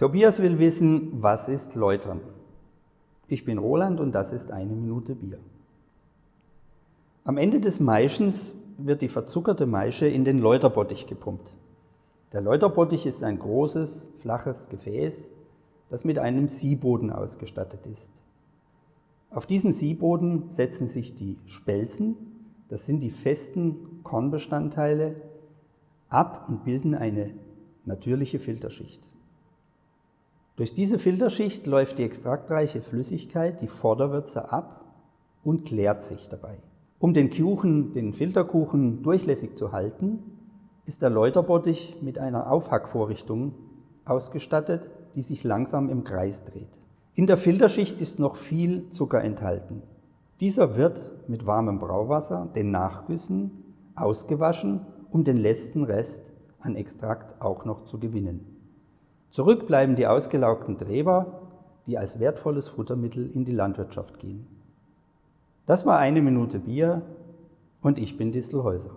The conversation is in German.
Tobias will wissen, was ist Läutern? Ich bin Roland und das ist eine Minute Bier. Am Ende des Maischens wird die verzuckerte Maische in den Läuterbottich gepumpt. Der Läuterbottich ist ein großes, flaches Gefäß, das mit einem Sieboden ausgestattet ist. Auf diesen Sieboden setzen sich die Spelzen, das sind die festen Kornbestandteile, ab und bilden eine natürliche Filterschicht. Durch diese Filterschicht läuft die extraktreiche Flüssigkeit, die Vorderwürze, ab und klärt sich dabei. Um den Kuchen, den Filterkuchen durchlässig zu halten, ist der Läuterbottich mit einer Aufhackvorrichtung ausgestattet, die sich langsam im Kreis dreht. In der Filterschicht ist noch viel Zucker enthalten. Dieser wird mit warmem Brauwasser, den Nachgüssen, ausgewaschen, um den letzten Rest an Extrakt auch noch zu gewinnen. Zurück bleiben die ausgelaugten Treber, die als wertvolles Futtermittel in die Landwirtschaft gehen. Das war eine Minute Bier und ich bin Distelhäuser.